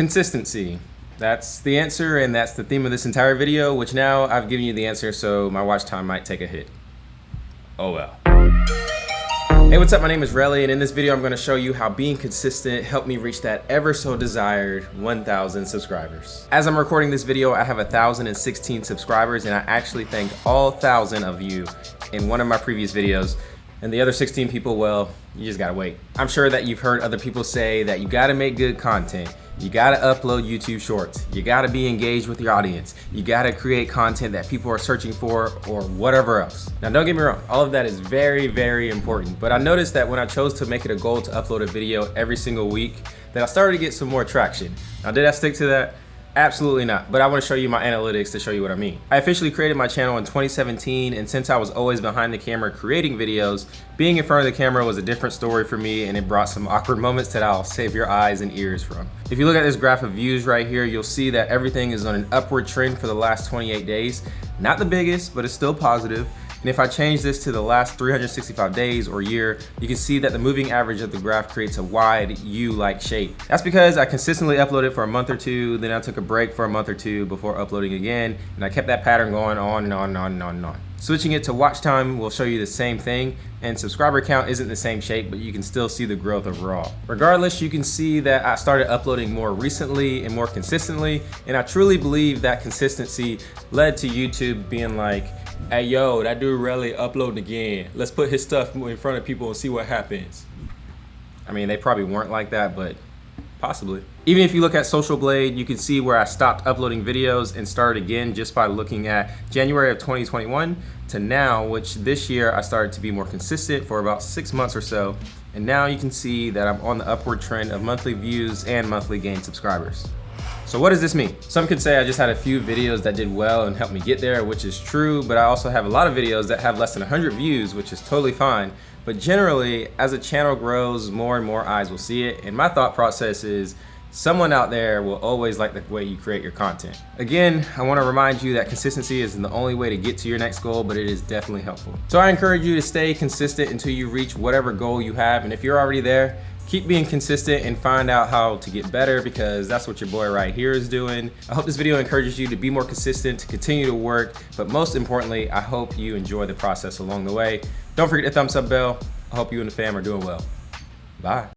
Consistency. That's the answer and that's the theme of this entire video, which now I've given you the answer, so my watch time might take a hit. Oh well. Hey, what's up? My name is Relly, and in this video, I'm going to show you how being consistent helped me reach that ever so desired 1,000 subscribers. As I'm recording this video, I have 1,016 subscribers, and I actually thanked all 1,000 of you in one of my previous videos. And the other 16 people, well, you just gotta wait. I'm sure that you've heard other people say that you gotta make good content. You gotta upload YouTube shorts. You gotta be engaged with your audience. You gotta create content that people are searching for or whatever else. Now don't get me wrong, all of that is very, very important. But I noticed that when I chose to make it a goal to upload a video every single week, that I started to get some more traction. Now did I stick to that? Absolutely not, but I want to show you my analytics to show you what I mean. I officially created my channel in 2017 and since I was always behind the camera creating videos, being in front of the camera was a different story for me and it brought some awkward moments that I'll save your eyes and ears from. If you look at this graph of views right here, you'll see that everything is on an upward trend for the last 28 days. Not the biggest, but it's still positive. And if I change this to the last 365 days or year, you can see that the moving average of the graph creates a wide U-like shape. That's because I consistently uploaded for a month or two, then I took a break for a month or two before uploading again, and I kept that pattern going on and on and on and on and on. Switching it to watch time will show you the same thing, and subscriber count isn't the same shape, but you can still see the growth overall. Regardless, you can see that I started uploading more recently and more consistently, and I truly believe that consistency led to YouTube being like, hey yo, that dude really uploading again. Let's put his stuff in front of people and see what happens. I mean, they probably weren't like that, but possibly. Even if you look at Social Blade, you can see where I stopped uploading videos and started again just by looking at January of 2021 to now, which this year I started to be more consistent for about six months or so. And now you can see that I'm on the upward trend of monthly views and monthly gained subscribers. So what does this mean? Some could say I just had a few videos that did well and helped me get there, which is true, but I also have a lot of videos that have less than 100 views, which is totally fine. But generally, as a channel grows, more and more eyes will see it. And my thought process is someone out there will always like the way you create your content. Again, I wanna remind you that consistency isn't the only way to get to your next goal, but it is definitely helpful. So I encourage you to stay consistent until you reach whatever goal you have. And if you're already there, keep being consistent and find out how to get better because that's what your boy right here is doing. I hope this video encourages you to be more consistent, to continue to work, but most importantly, I hope you enjoy the process along the way. Don't forget to thumbs up bell. I hope you and the fam are doing well. Bye.